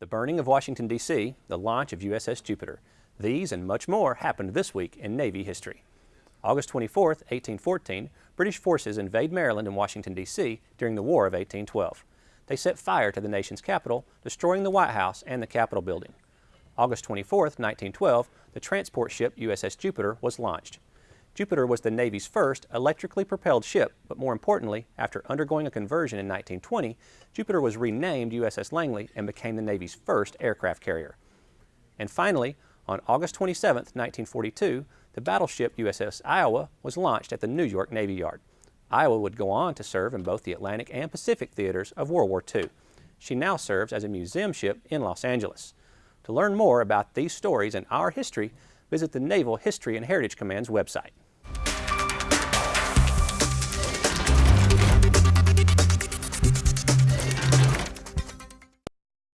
the burning of Washington, D.C., the launch of USS Jupiter. These and much more happened this week in Navy history. August 24, 1814, British forces invade Maryland and Washington, D.C. during the War of 1812. They set fire to the nation's capital, destroying the White House and the Capitol building. August 24, 1912, the transport ship USS Jupiter was launched. Jupiter was the Navy's first electrically propelled ship, but more importantly, after undergoing a conversion in 1920, Jupiter was renamed USS Langley and became the Navy's first aircraft carrier. And finally, on August 27, 1942, the battleship USS Iowa was launched at the New York Navy Yard. Iowa would go on to serve in both the Atlantic and Pacific theaters of World War II. She now serves as a museum ship in Los Angeles. To learn more about these stories and our history, visit the Naval History and Heritage Command's website.